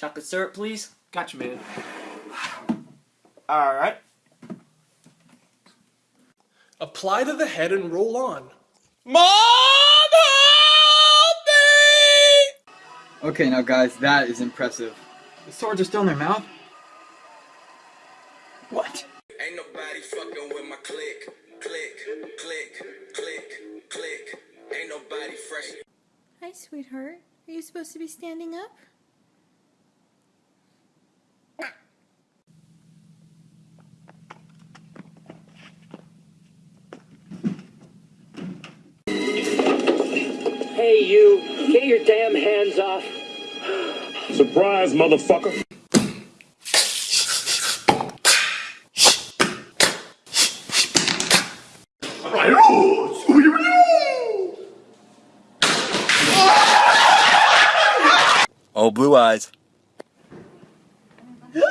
Chocolate syrup, please. Gotcha, man. Alright. Apply to the head and roll on. Mom, help me! Okay, now guys, that is impressive. The swords are still in their mouth? What? Ain't nobody fucking with my click, click, click, click, click. Ain't nobody fresh. Hi, sweetheart. Are you supposed to be standing up? Hey, you, get your damn hands off. Surprise, motherfucker. Oh, blue eyes. Their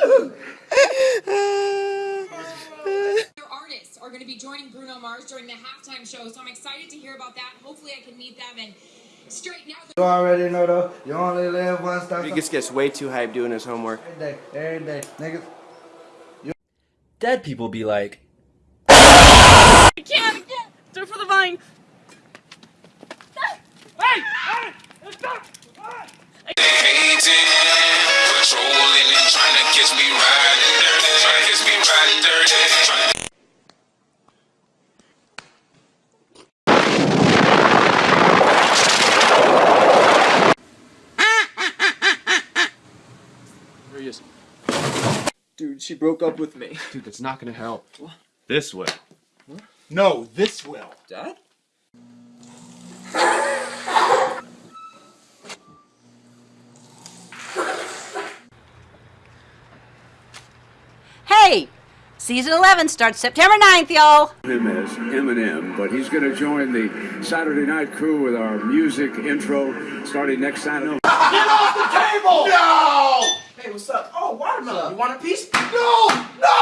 artists are going to be joining Bruno Mars during the halftime show, so I'm excited to hear about that. Hopefully, I can meet them and straighten out. You already know though, you only live once. That's He gets, gets way too hyped doing his homework. every day, every day, niggas. Dead people be like, I can't, I can't. Do it for the vine. Patrolling There he is. Dude, she broke up with me. Dude, that's not gonna help. This way. No, this will. Dad? Hey! Season 11 starts September 9th, y'all! Him as Eminem, but he's going to join the Saturday night crew with our music intro starting next Saturday. Get off the table! No! Hey, what's up? Watermelon. You want a piece? No! No! No!